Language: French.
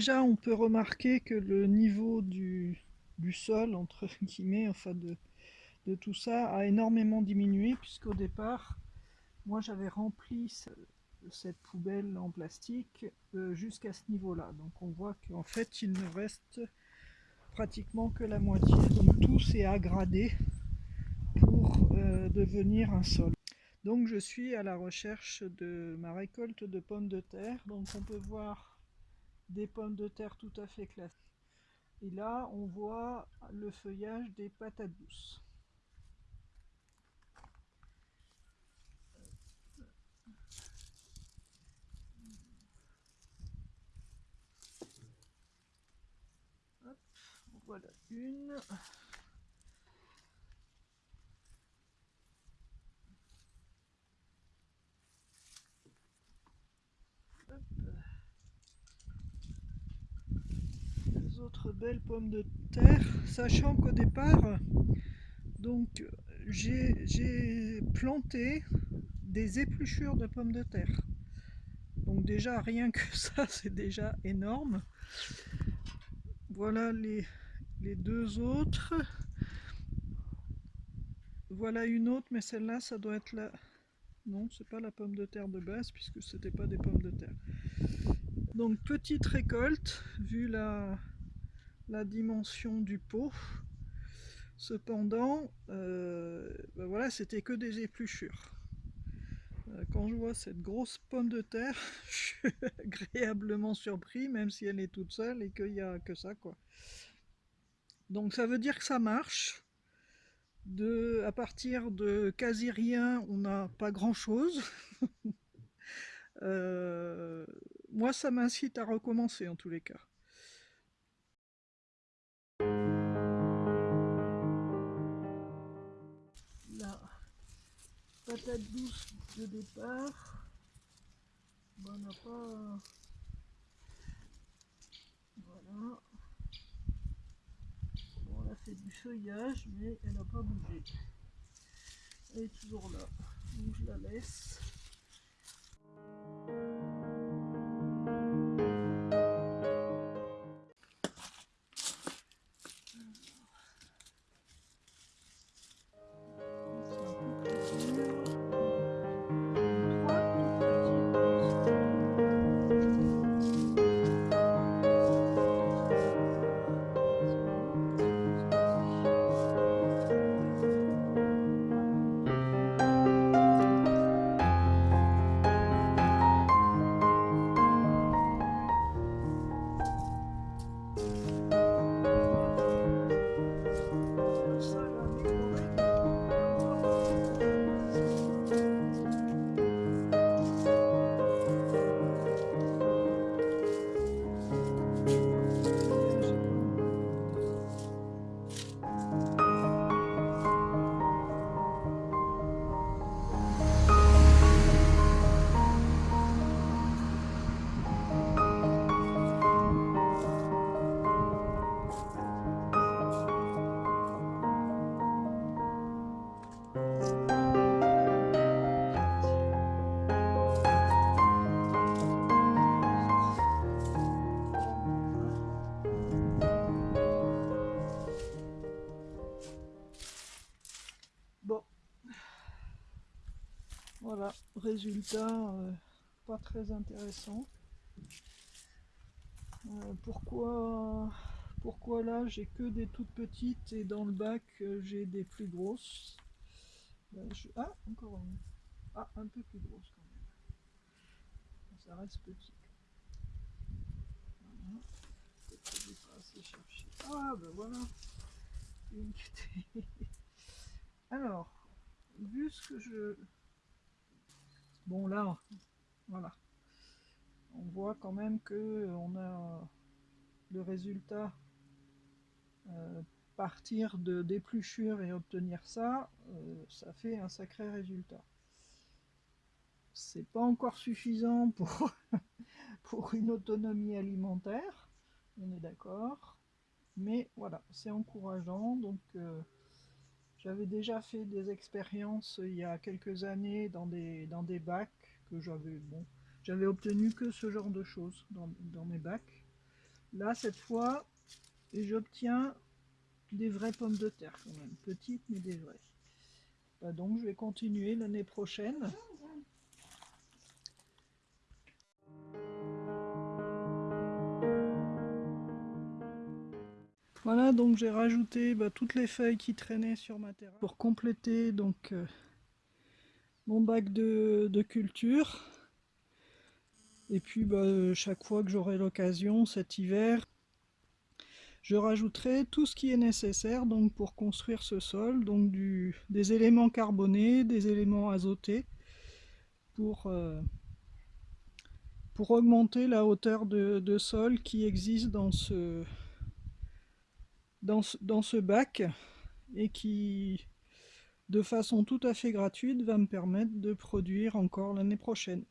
déjà, on peut remarquer que le niveau du, sol, entre guillemets, enfin de, de tout ça, a énormément diminué, puisqu'au départ, moi j'avais rempli cette poubelle en plastique euh, jusqu'à ce niveau-là. Donc on voit qu'en fait, il ne reste pratiquement que la moitié. Donc tout s'est aggradé pour euh, devenir un sol. Donc je suis à la recherche de ma récolte de pommes de terre. Donc on peut voir des pommes de terre tout à fait classées. Et là on voit le feuillage des patates douces. voilà une. Autres belles pommes de terre, sachant qu'au départ, donc j'ai planté des épluchures de pommes de terre. Donc déjà rien que ça, c'est déjà énorme. Voilà les, les deux autres. Voilà une autre, mais celle-là, ça doit être la... Non, c'est pas la pomme de terre de base, puisque c'était pas des pommes de terre. Donc petite récolte, vu la, la dimension du pot. Cependant, euh, ben voilà, c'était que des épluchures. Euh, quand je vois cette grosse pomme de terre, je suis agréablement surpris, même si elle est toute seule et qu'il n'y a que ça. quoi. Donc ça veut dire que ça marche. De, à partir de quasi rien, on n'a pas grand chose. Euh, moi, ça m'incite à recommencer en tous les cas. Patate douce de départ. on n'a pas... Voilà. Bon, a fait du feuillage, mais elle n'a pas bougé. Elle est toujours là. Donc je la laisse. Voilà, résultat euh, pas très intéressant. Euh, pourquoi, pourquoi là j'ai que des toutes petites et dans le bac euh, j'ai des plus grosses? Ben, Ah, encore une. Ah, un peu plus grosse quand même. Ça reste petit. Ah, ben voilà. Alors, vu ce que je Bon là, voilà. On voit quand même que on a le résultat euh, partir de d'épluchure et obtenir ça, euh, ça fait un sacré résultat. C'est pas encore suffisant pour, une autonomie alimentaire, on est d'accord, mais voilà, c'est encourageant, donc euh, J'avais déjà fait des expériences il y a quelques années dans des, dans des bacs que j'avais bon, j'avais obtenu que ce genre de choses dans, dans mes bacs. Là, cette fois, j'obtiens des vraies pommes de terre quand même, petites mais des vraies. Bah donc je vais continuer l'année prochaine. Voilà, donc j'ai rajouté bah, toutes les feuilles qui traînaient sur ma terrasse pour compléter donc euh, mon bac de, culture. Et puis bah, chaque fois que j'aurai l'occasion cet hiver, je rajouterai tout ce qui est nécessaire donc pour construire ce sol, donc des éléments carbonés, des éléments azotés pour, euh, pour augmenter la hauteur de sol qui existe dans ce, dans ce, bac et qui, de façon tout à fait gratuite, va me permettre de produire encore l'année prochaine.